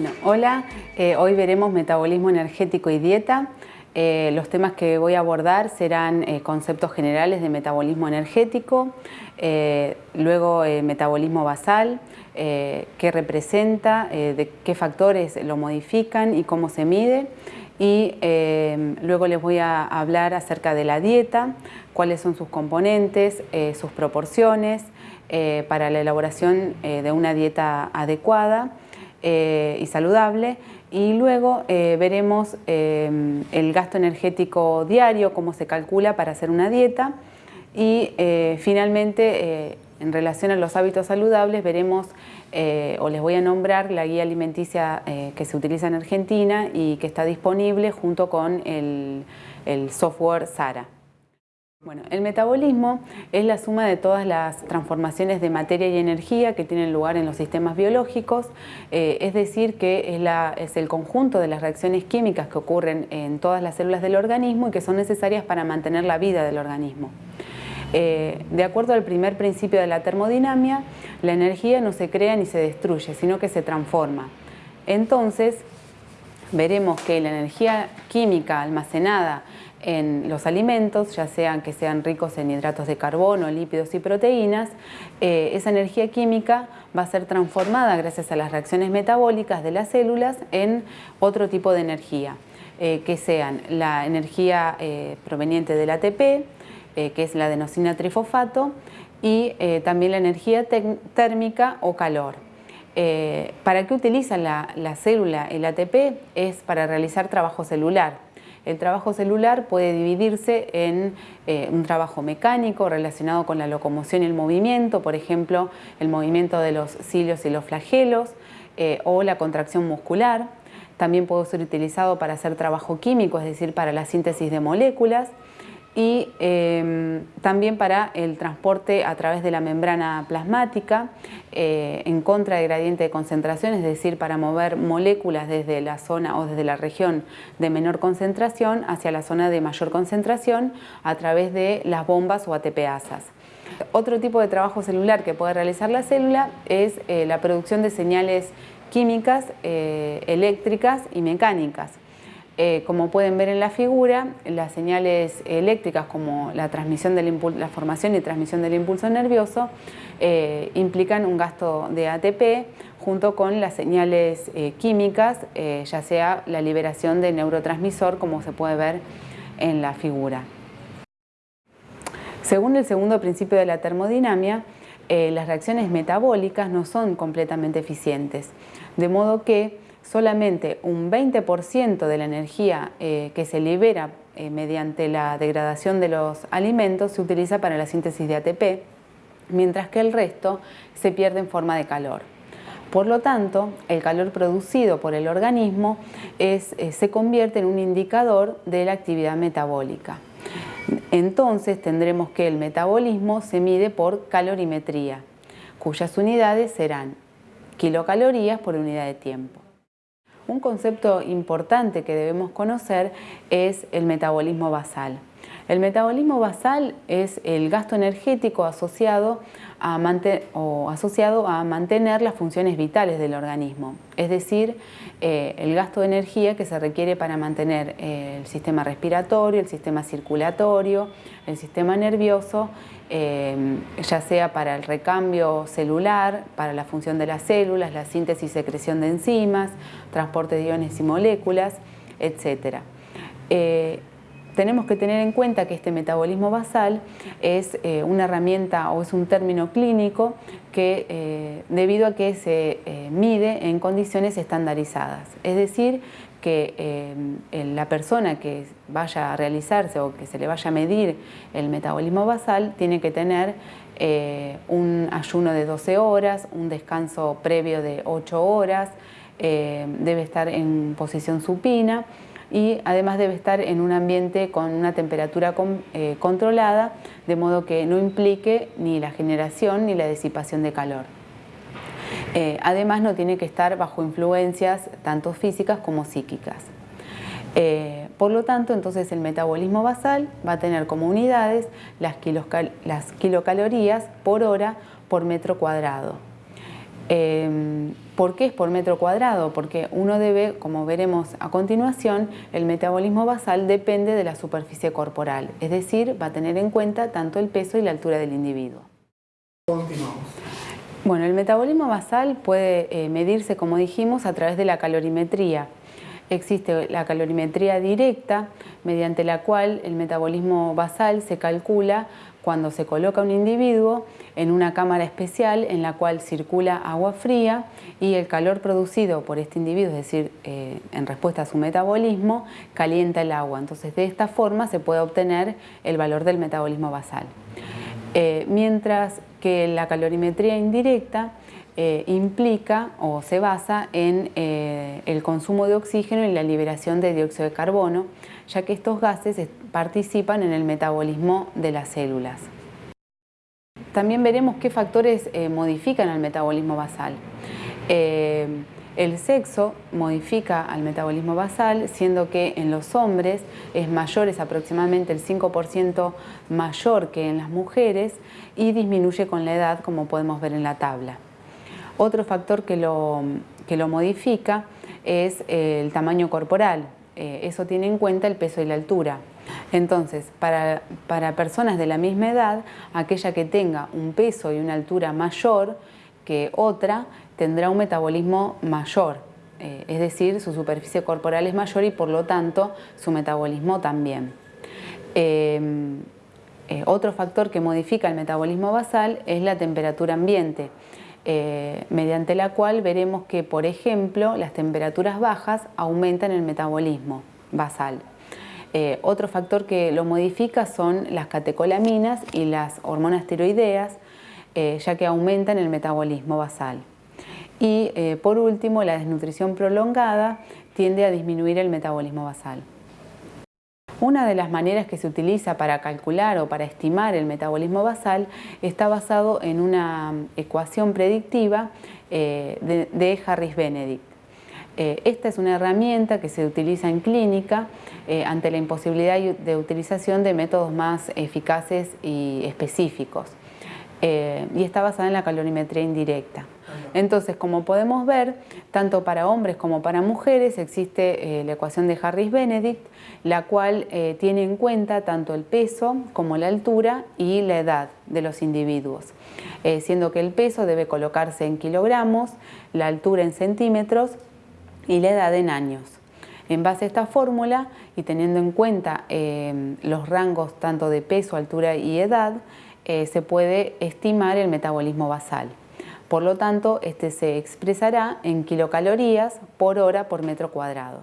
Bueno, hola, eh, hoy veremos metabolismo energético y dieta. Eh, los temas que voy a abordar serán eh, conceptos generales de metabolismo energético, luego metabolismo basal, qué representa, de qué factores lo modifican y cómo se mide. Y luego les voy a hablar acerca de la dieta, cuáles son sus componentes, sus proporciones, para la elaboración de una dieta adecuada y saludable y luego eh, veremos eh, el gasto energético diario, cómo se calcula para hacer una dieta y eh, finalmente en relación a los hábitos saludables veremos o les voy a nombrar la guía alimenticia que se utiliza en Argentina y que está disponible junto con el software SARA. Bueno, el metabolismo es la suma de todas las transformaciones de materia y energía que tienen lugar en los sistemas biológicos, eh, es decir, que es, el conjunto de las reacciones químicas que ocurren en todas las células del organismo y que son necesarias para mantener la vida del organismo. Eh, de acuerdo al primer principio de la termodinámica, la energía no se crea ni se destruye, sino que se transforma. Entonces, veremos que la energía química almacenada en los alimentos, ya sean que sean ricos en hidratos de carbono, lípidos y proteínas, eh, esa energía química va a ser transformada gracias a las reacciones metabólicas de las células en otro tipo de energía, eh, que sean la energía eh, proveniente del ATP, que es la adenosina trifosfato, y también la energía térmica o calor. ¿Para qué utiliza la, la célula el ATP? Es para realizar trabajo celular, el trabajo celular puede dividirse en eh, un trabajo mecánico relacionado con la locomoción y el movimiento, por ejemplo, el movimiento de los cilios y los flagelos eh, o la contracción muscular. También puede ser utilizado para hacer trabajo químico, es decir, para la síntesis de moléculas y em, también para el transporte a través de la membrana plasmática eh, en contra de gradiente de concentración, es decir, para mover moléculas desde la zona o desde la región de menor concentración hacia la zona de mayor concentración a través de las bombas o ATPasas. Otro tipo de trabajo celular que puede realizar la célula es eh, la producción de señales químicas, eh, eléctricas y mecánicas. Eh, como pueden ver en la figura, las señales eléctricas como la, formación y transmisión del impulso nervioso eh, implican un gasto de ATP junto con las señales eh, químicas, ya sea la liberación de neurotransmisor como se puede ver en la figura. Según el segundo principio de la termodinámica, las reacciones metabólicas no son completamente eficientes, de modo que solamente un 20% de la energía eh, que se libera eh, mediante la degradación de los alimentos se utiliza para la síntesis de ATP, mientras que el resto se pierde en forma de calor. Por lo tanto, el calor producido por el organismo eh, se convierte en un indicador de la actividad metabólica. Entonces tendremos que el metabolismo se mide por calorimetría, cuyas unidades serán kilocalorías por unidad de tiempo. Un concepto importante que debemos conocer es el metabolismo basal. El metabolismo basal es el gasto energético asociado a, mantener las funciones vitales del organismo, es decir, eh, el gasto de energía que se requiere para mantener eh, el sistema respiratorio, el sistema circulatorio, el sistema nervioso, eh, ya sea para el recambio celular, para la función de las células, la síntesis y secreción de enzimas, transporte de iones y moléculas, etc tenemos que tener en cuenta que este metabolismo basal es eh, una herramienta o es un término clínico que eh, debido a que se eh, mide en condiciones estandarizadas. Es decir, que la persona que vaya a realizarse o que se le vaya a medir el metabolismo basal tiene que tener un ayuno de 12 horas, un descanso previo de 8 horas, debe estar en posición supina y además debe estar en un ambiente con una temperatura eh, controlada, de modo que no implique ni la generación ni la disipación de calor. Eh, además no tiene que estar bajo influencias tanto físicas como psíquicas. Eh, por lo tanto, entonces el metabolismo basal va a tener como unidades las, las kilocalorías por hora por metro cuadrado. ¿Por qué es por metro cuadrado? Porque uno debe, como veremos a continuación, el metabolismo basal depende de la superficie corporal, es decir, va a tener en cuenta tanto el peso y la altura del individuo. Continuamos. Bueno, el metabolismo basal puede eh, medirse, como dijimos, a través de la calorimetría. Existe la calorimetría directa, mediante la cual el metabolismo basal se calcula cuando se coloca un individuo en una cámara especial en la cual circula agua fría y el calor producido por este individuo, es decir, eh, en respuesta a su metabolismo, calienta el agua. Entonces, de esta forma se puede obtener el valor del metabolismo basal. Eh, mientras que la calorimetría indirecta eh, implica o se basa en el consumo de oxígeno y la liberación de dióxido de carbono, ya que estos gases participan en el metabolismo de las células. También veremos qué factores eh, modifican al metabolismo basal. Eh, el sexo modifica al metabolismo basal, siendo que en los hombres es mayor, es aproximadamente el 5% mayor que en las mujeres y disminuye con la edad, como podemos ver en la tabla. Otro factor que lo, que lo modifica es el tamaño corporal. Eh, eso tiene en cuenta el peso y la altura. Entonces, para, personas de la misma edad, aquella que tenga un peso y una altura mayor que otra, tendrá un metabolismo mayor, eh, es decir, su superficie corporal es mayor y por lo tanto su metabolismo también. Em, eh, otro factor que modifica el metabolismo basal es la temperatura ambiente, eh, mediante la cual veremos que, por ejemplo, las temperaturas bajas aumentan el metabolismo basal. Eh, otro factor que lo modifica son las catecolaminas y las hormonas tiroideas, eh, ya que aumentan el metabolismo basal. Y por último, la desnutrición prolongada tiende a disminuir el metabolismo basal. Una de las maneras que se utiliza para calcular o para estimar el metabolismo basal está basado en una ecuación predictiva de Harris-Benedict. Eh, esta es una herramienta que se utiliza en clínica eh, ante la imposibilidad de utilización de métodos más eficaces y específicos. Eh, y está basada en la calorimetría indirecta. Entonces, como podemos ver, tanto para hombres como para mujeres existe la ecuación de Harris-Benedict, la cual tiene en cuenta tanto el peso como la altura y la edad de los individuos, siendo que el peso debe colocarse en kilogramos, la altura en centímetros y la edad en años. En base a esta fórmula y teniendo en cuenta eh, los rangos tanto de peso, altura y edad, eh, se puede estimar el metabolismo basal. Por lo tanto, este se expresará en kilocalorías por hora por metro cuadrado.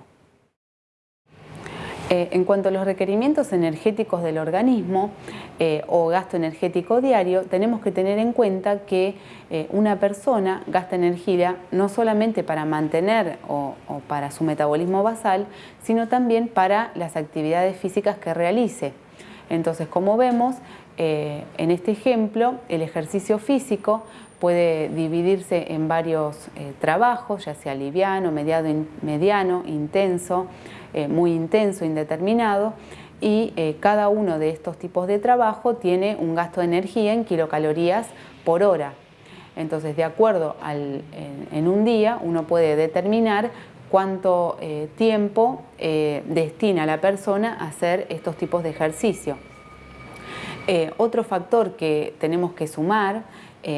Eh, en cuanto a los requerimientos energéticos del organismo eh, o gasto energético diario, tenemos que tener en cuenta que eh, una persona gasta energía no solamente para mantener o, para su metabolismo basal, sino también para las actividades físicas que realice. Entonces, como vemos, en este ejemplo, el ejercicio físico puede dividirse en varios trabajos, ya sea liviano, mediano intenso, eh, muy intenso, indeterminado, y eh, cada uno de estos tipos de trabajo tiene un gasto de energía en kilocalorías por hora. Entonces, de acuerdo al, en, un día, uno puede determinar cuánto eh, tiempo destina la persona a hacer estos tipos de ejercicio. otro factor que tenemos que sumar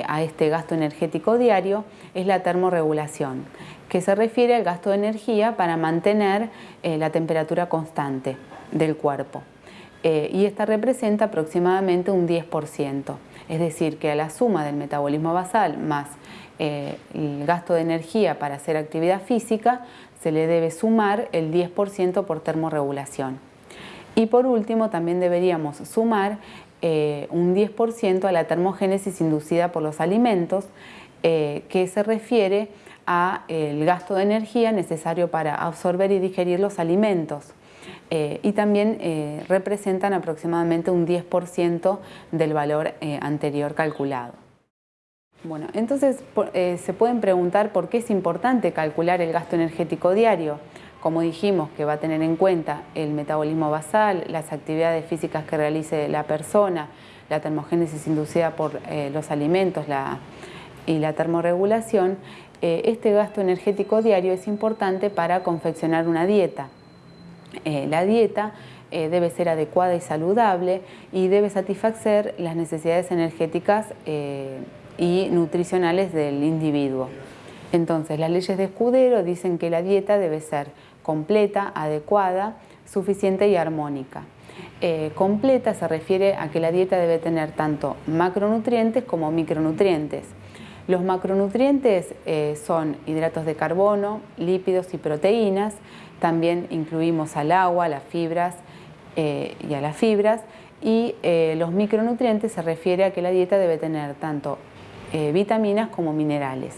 a este gasto energético diario es la termorregulación que se refiere al gasto de energía para mantener eh, la temperatura constante del cuerpo. Eh, y esta representa aproximadamente un 10%, es decir, que a la suma del metabolismo basal más eh, el gasto de energía para hacer actividad física se le debe sumar el 10% por termorregulación. Y por último también deberíamos sumar un 10% a la termogénesis inducida por los alimentos, que se refiere a el gasto de energía necesario para absorber y digerir los alimentos. Eh, y también eh, representan aproximadamente un 10% del valor eh, anterior calculado. Bueno, entonces se pueden preguntar por qué es importante calcular el gasto energético diario. Como dijimos, que va a tener en cuenta el metabolismo basal, las actividades físicas que realice la persona, la termogénesis inducida por los alimentos, y la termorregulación, este gasto energético diario es importante para confeccionar una dieta. la dieta debe ser adecuada y saludable y debe satisfacer las necesidades energéticas y nutricionales del individuo. Entonces, las leyes de Escudero dicen que la dieta debe ser completa, adecuada, suficiente y armónica. Eh, completa se refiere a que la dieta debe tener tanto macronutrientes como micronutrientes. Los macronutrientes eh, son hidratos de carbono, lípidos y proteínas. También incluimos al agua, a las fibras eh, y a las fibras. Y los micronutrientes se refiere a que la dieta debe tener tanto vitaminas como minerales.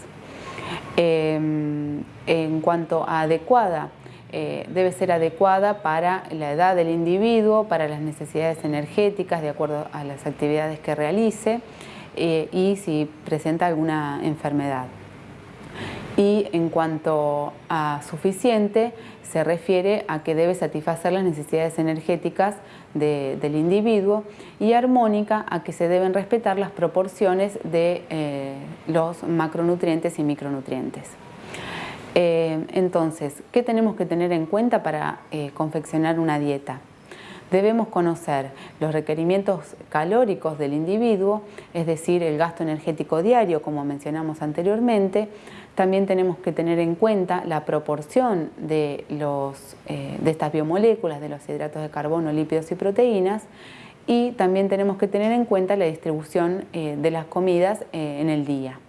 En cuanto a adecuada, eh, debe ser adecuada para la edad del individuo, para las necesidades energéticas de acuerdo a las actividades que realice eh, y si presenta alguna enfermedad. Y en cuanto a suficiente, se refiere a que debe satisfacer las necesidades energéticas del individuo y armónica a que se deben respetar las proporciones de eh, los macronutrientes y micronutrientes. Eh, entonces, ¿qué tenemos que tener en cuenta para eh, confeccionar una dieta? Debemos conocer los requerimientos calóricos del individuo, es decir, el gasto energético diario, como mencionamos anteriormente. También tenemos que tener en cuenta la proporción de, eh, de estas biomoléculas, de los hidratos de carbono, lípidos y proteínas. Y también tenemos que tener en cuenta la distribución de las comidas en el día.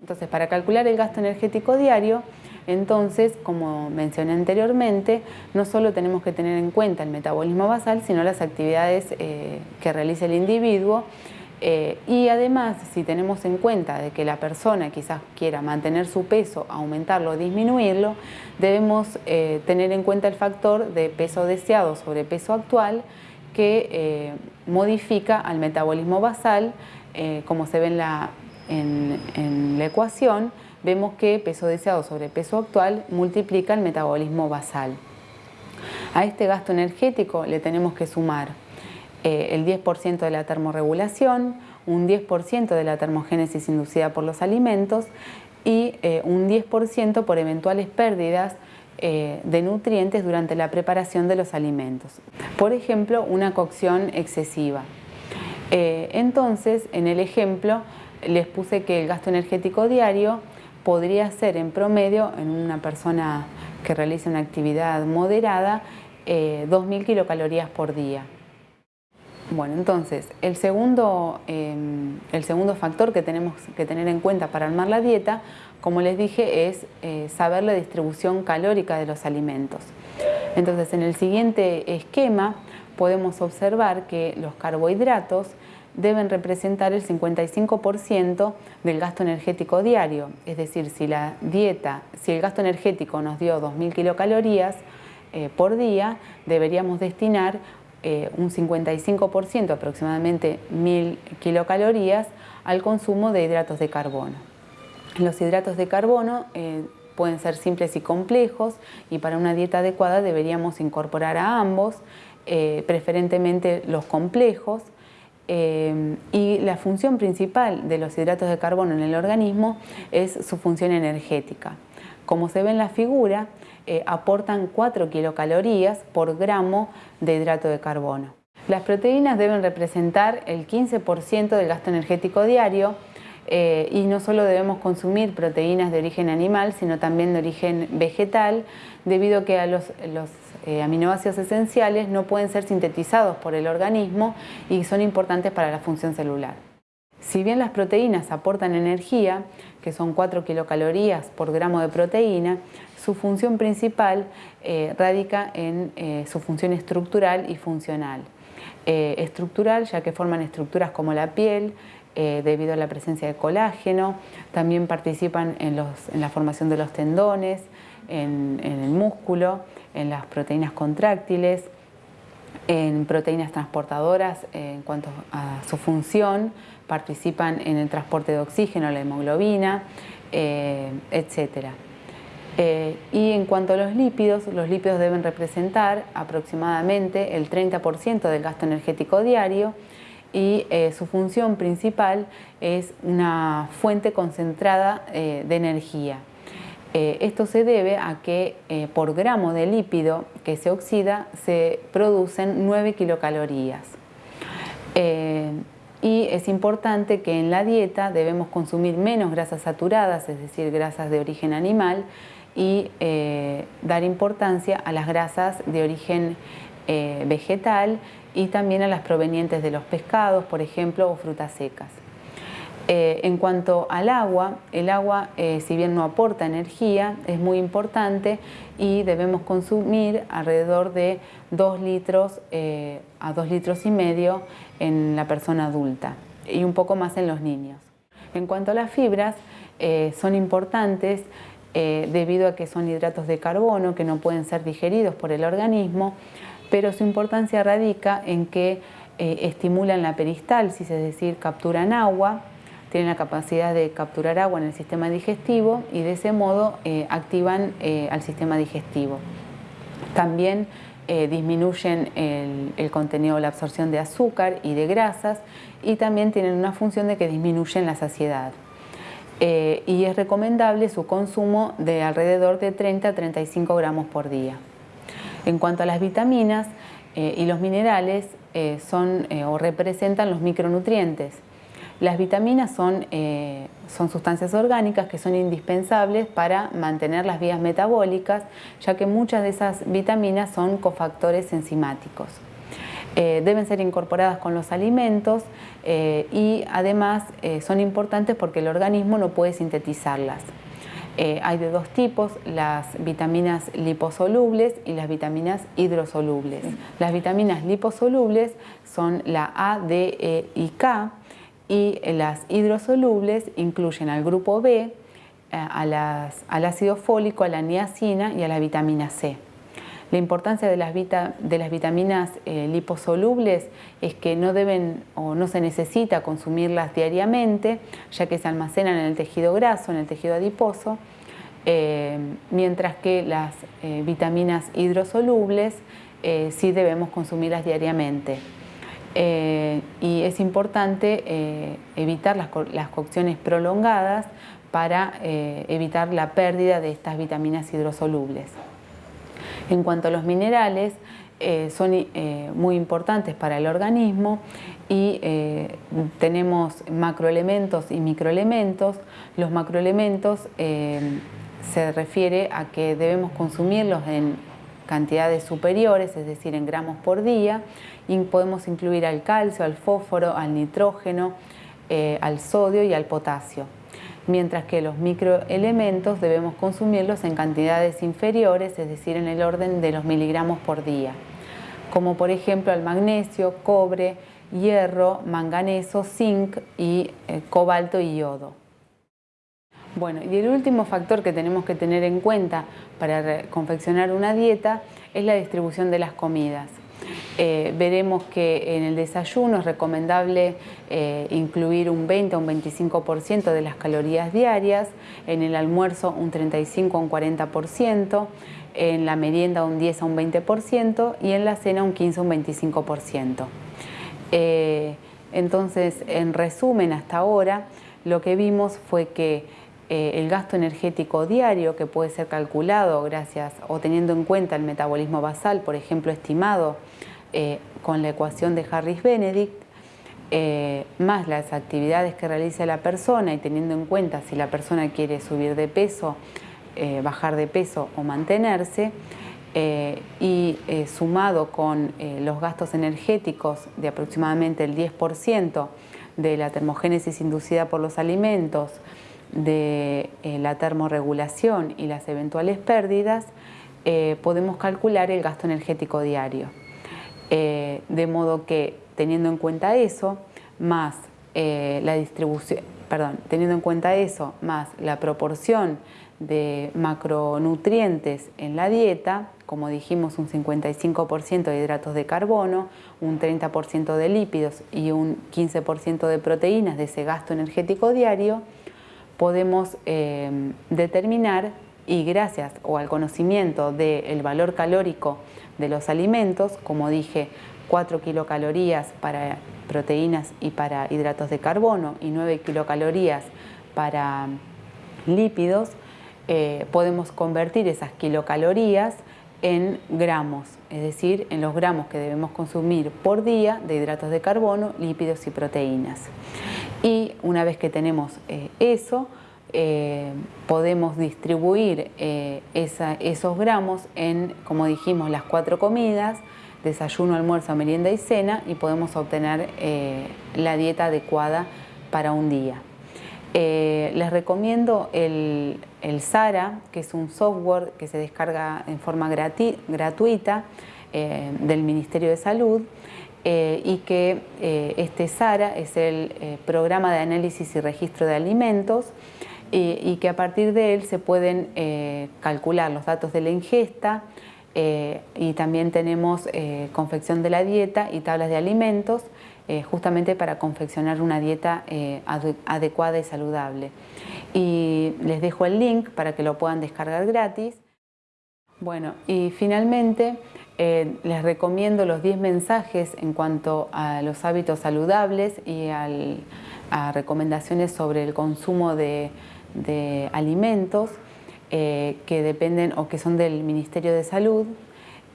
Entonces, para calcular el gasto energético diario, entonces, como mencioné anteriormente, no solo tenemos que tener en cuenta el metabolismo basal, sino las actividades eh, que realiza el individuo eh, y además, si tenemos en cuenta de que la persona quizás quiera mantener su peso, aumentarlo o disminuirlo, debemos eh, tener en cuenta el factor de peso deseado sobre peso actual que modifica al metabolismo basal, como se ve en la en, la ecuación, vemos que peso deseado sobre peso actual multiplica el metabolismo basal. A este gasto energético le tenemos que sumar eh, el 10% de la termorregulación, un 10% de la termogénesis inducida por los alimentos y eh, un 10% por eventuales pérdidas eh, de nutrientes durante la preparación de los alimentos. Por ejemplo, una cocción excesiva. entonces, en el ejemplo, les puse que el gasto energético diario podría ser en promedio en una persona que realiza una actividad moderada 2.000 eh, kilocalorías por día. Bueno, entonces, el segundo, em, el segundo factor que tenemos que tener en cuenta para armar la dieta, como les dije, es eh, saber la distribución calórica de los alimentos. Entonces, en el siguiente esquema podemos observar que los carbohidratos deben representar el 55% del gasto energético diario. Es decir, si la dieta, si el gasto energético nos dio 2.000 kilocalorías eh, por día, deberíamos destinar eh, un 55%, aproximadamente 1.000 kilocalorías, al consumo de hidratos de carbono. Los hidratos de carbono eh, pueden ser simples y complejos y para una dieta adecuada deberíamos incorporar a ambos, preferentemente los complejos, eh, y la función principal de los hidratos de carbono en el organismo es su función energética. Como se ve en la figura, eh, aportan 4 kilocalorías por gramo de hidrato de carbono. Las proteínas deben representar el 15% del gasto energético diario eh, y no solo debemos consumir proteínas de origen animal, sino también de origen vegetal, debido a que a los, eh, aminoácidos esenciales no pueden ser sintetizados por el organismo y son importantes para la función celular. Si bien las proteínas aportan energía, que son 4 kilocalorías por gramo de proteína, su función principal eh, radica en su función estructural y funcional. estructural ya que forman estructuras como la piel, eh, debido a la presencia de colágeno, también participan en, la formación de los tendones, en, el músculo, en las proteínas contráctiles, en proteínas transportadoras eh, en cuanto a su función, participan en el transporte de oxígeno, la hemoglobina, eh, etc. y en cuanto a los lípidos, los lípidos deben representar aproximadamente el 30% del gasto energético diario y eh, su función principal es una fuente concentrada eh, de energía. Eh, esto se debe a que por gramo de lípido que se oxida se producen 9 kilocalorías. y es importante que en la dieta debemos consumir menos grasas saturadas, es decir, grasas de origen animal, y dar importancia a las grasas de origen vegetal y también a las provenientes de los pescados, por ejemplo, o frutas secas. Eh, en cuanto al agua, el agua, eh, si bien no aporta energía, es muy importante y debemos consumir alrededor de 2 litros eh, a 2 litros y medio en la persona adulta y un poco más en los niños. En cuanto a las fibras, son importantes debido a que son hidratos de carbono que no pueden ser digeridos por el organismo, pero su importancia radica en que estimulan la peristalsis, es decir, capturan agua, tienen la capacidad de capturar agua en el sistema digestivo y de ese modo eh, activan eh, al sistema digestivo. También disminuyen el, el, contenido, la absorción de azúcar y de grasas y también tienen una función de que disminuyen la saciedad. y es recomendable su consumo de alrededor de 30 a 35 gramos por día. En cuanto a las vitaminas eh, y los minerales, eh, son eh, o representan los micronutrientes. Las vitaminas son, son sustancias orgánicas que son indispensables para mantener las vías metabólicas, ya que muchas de esas vitaminas son cofactores enzimáticos. deben ser incorporadas con los alimentos y además son importantes porque el organismo no puede sintetizarlas. Eh, hay de dos tipos, las vitaminas liposolubles y las vitaminas hidrosolubles. Las vitaminas liposolubles son la A, D, E y K y las hidrosolubles incluyen al grupo B, eh, al ácido fólico, a la niacina y a la vitamina C. La importancia de las, vitaminas eh, liposolubles es que no deben o no se necesita consumirlas diariamente, ya que se almacenan en el tejido graso, en el tejido adiposo, eh, mientras que las eh, vitaminas hidrosolubles sí debemos consumirlas diariamente. Y es importante evitar las cocciones prolongadas para evitar la pérdida de estas vitaminas hidrosolubles. En cuanto a los minerales, eh, son eh, muy importantes para el organismo y eh, tenemos macroelementos y microelementos. Los macroelementos se refiere a que debemos consumirlos en cantidades superiores, es decir, en gramos por día, y podemos incluir al calcio, al fósforo, al nitrógeno, al sodio y al potasio mientras que los microelementos debemos consumirlos en cantidades inferiores, es decir, en el orden de los miligramos por día, como por ejemplo el magnesio, cobre, hierro, manganeso, zinc y eh, cobalto y yodo. Bueno, y el último factor que tenemos que tener en cuenta para confeccionar una dieta es la distribución de las comidas. Eh, veremos que en el desayuno es recomendable eh, incluir un 20 o un 25% de las calorías diarias, en el almuerzo un 35 o un 40%, en la merienda un 10 a un 20% y en la cena un 15 o un 25%. Eh, entonces, en resumen, hasta ahora, lo que vimos fue que el gasto energético diario que puede ser calculado gracias o teniendo en cuenta el metabolismo basal, por ejemplo, estimado eh, con la ecuación de Harris-Benedict, eh, más las actividades que realiza la persona y teniendo en cuenta si la persona quiere subir de peso, eh, bajar de peso o mantenerse, y sumado con los gastos energéticos de aproximadamente el 10% de la termogénesis inducida por los alimentos, de la termorregulación y las eventuales pérdidas, podemos calcular el gasto energético diario. Eh, de modo que teniendo en cuenta eso, más eh, la distribución, perdón, teniendo en cuenta eso, más la proporción de macronutrientes en la dieta, como dijimos un 55% de hidratos de carbono, un 30% de lípidos y un 15% de proteínas de ese gasto energético diario, podemos eh, determinar y gracias o al conocimiento del valor calórico de los alimentos, como dije, 4 kilocalorías para proteínas y para hidratos de carbono y 9 kilocalorías para lípidos, eh, podemos convertir esas kilocalorías en gramos, es decir, en los gramos que debemos consumir por día de hidratos de carbono, lípidos y proteínas. Y una vez que tenemos eh, eso, eh, podemos distribuir esos gramos en, como dijimos, las cuatro comidas, desayuno, almuerzo, merienda y cena y podemos obtener la dieta adecuada para un día. Eh, les recomiendo el, SARA, que es un software que se descarga en forma gratuita eh, del Ministerio de Salud eh, y que este SARA es el programa de análisis y registro de alimentos y que a partir de él se pueden calcular los datos de la ingesta, y también tenemos confección de la dieta y tablas de alimentos eh, justamente para confeccionar una dieta eh, adecuada y saludable. Y les dejo el link para que lo puedan descargar gratis. Bueno, y finalmente eh, les recomiendo los 10 mensajes en cuanto a los hábitos saludables y a recomendaciones sobre el consumo de, alimentos que dependen o que son del Ministerio de Salud.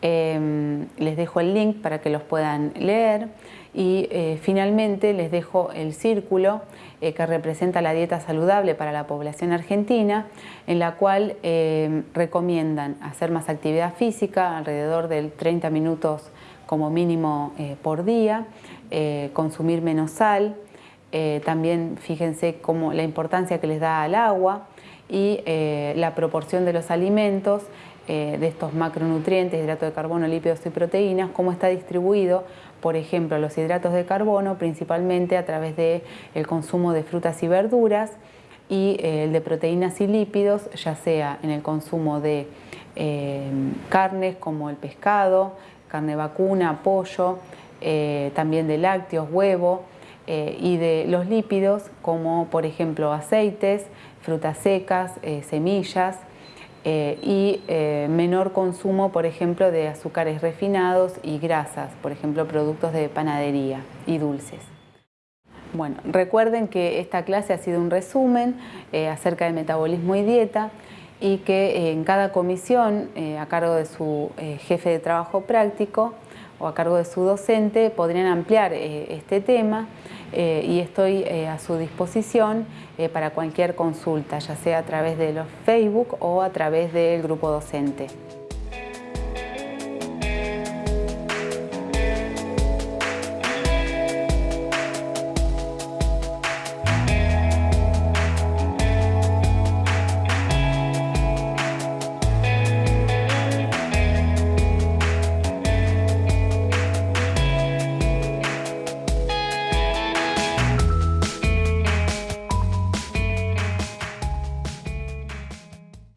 Les dejo el link para que los puedan leer. Y eh, finalmente les dejo el círculo eh, que representa la dieta saludable para la población argentina, en la cual eh, recomiendan hacer más actividad física, alrededor de 30 minutos como mínimo por día, consumir menos sal, también fíjense cómo, la importancia que les da al agua y la proporción de los alimentos de estos macronutrientes, hidrato de carbono, lípidos y proteínas, cómo está distribuido por ejemplo, los hidratos de carbono, principalmente a través del el consumo de frutas y verduras, y eh, el de proteínas y lípidos, ya sea en el consumo de eh, carnes como el pescado, carne vacuna, pollo, eh, también de lácteos, huevo, y de los lípidos como por ejemplo aceites, frutas secas, semillas, eh, y eh, menor consumo, por ejemplo, de azúcares refinados y grasas, por ejemplo, productos de panadería y dulces. Bueno, recuerden que esta clase ha sido un resumen eh, acerca de metabolismo y dieta y que en cada comisión, a cargo de su jefe de trabajo práctico o a cargo de su docente, podrían ampliar este tema eh, y estoy eh, a su disposición eh, para cualquier consulta, ya sea a través de los Facebook o a través del grupo docente.